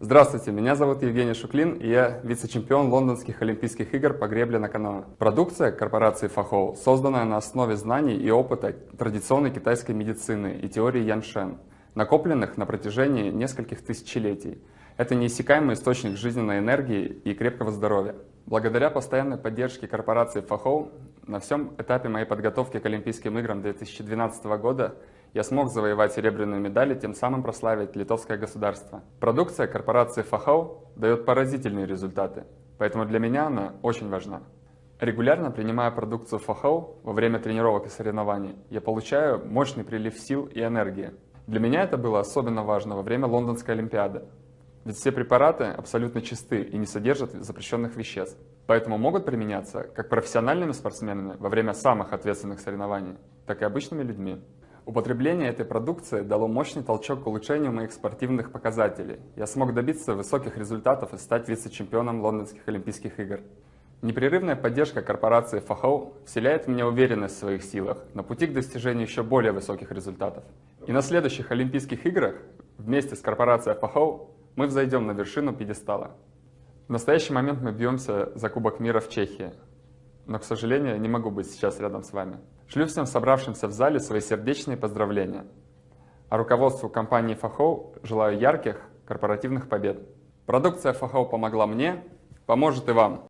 Здравствуйте, меня зовут Евгений Шуклин, и я вице-чемпион лондонских Олимпийских игр по гребле на каноэ. Продукция корпорации Фахоу, созданная на основе знаний и опыта традиционной китайской медицины и теории Яншен, накопленных на протяжении нескольких тысячелетий. Это неиссякаемый источник жизненной энергии и крепкого здоровья. Благодаря постоянной поддержке корпорации Фахоу на всем этапе моей подготовки к Олимпийским играм 2012 года я смог завоевать серебряную медаль и тем самым прославить литовское государство. Продукция корпорации Фахау дает поразительные результаты, поэтому для меня она очень важна. Регулярно принимая продукцию Фахау во время тренировок и соревнований, я получаю мощный прилив сил и энергии. Для меня это было особенно важно во время Лондонской Олимпиады, ведь все препараты абсолютно чисты и не содержат запрещенных веществ, поэтому могут применяться как профессиональными спортсменами во время самых ответственных соревнований, так и обычными людьми. Употребление этой продукции дало мощный толчок к улучшению моих спортивных показателей. Я смог добиться высоких результатов и стать вице-чемпионом Лондонских Олимпийских игр. Непрерывная поддержка корпорации Фахоу вселяет в меня уверенность в своих силах на пути к достижению еще более высоких результатов. И на следующих Олимпийских играх вместе с корпорацией Фахоу мы взойдем на вершину пьедестала. В настоящий момент мы бьемся за Кубок мира в Чехии но, к сожалению, не могу быть сейчас рядом с вами. Шлю всем собравшимся в зале свои сердечные поздравления. А руководству компании Фахоу желаю ярких корпоративных побед. Продукция Фахоу помогла мне, поможет и вам.